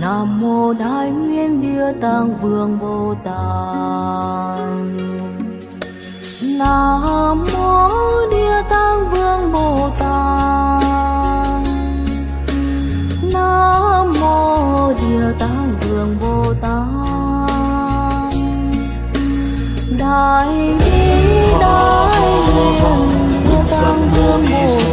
nam mô đại nguyên địa tạng vương bồ tát. Nam mô địa tạng vương bồ tát. Nam mô địa tạng vương bồ tát. Đại bi, đại nguyện địa tạng vương bồ tát